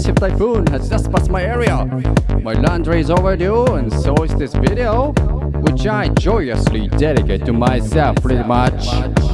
massive typhoon has just passed my area. My laundry is overdue and so is this video, which I joyously dedicate to myself pretty much.